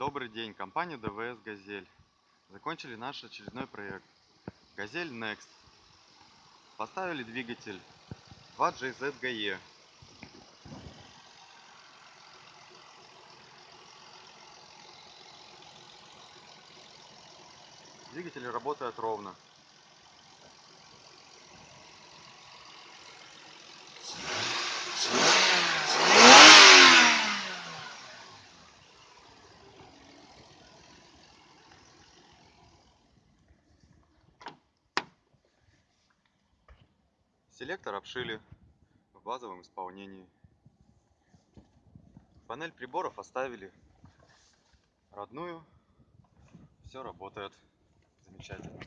Добрый день, компания ДВС «Газель». Закончили наш очередной проект. «Газель Next». Поставили двигатель 2JZ GE. Двигатель работает ровно. Селектор обшили в базовом исполнении. Панель приборов оставили родную. Все работает замечательно.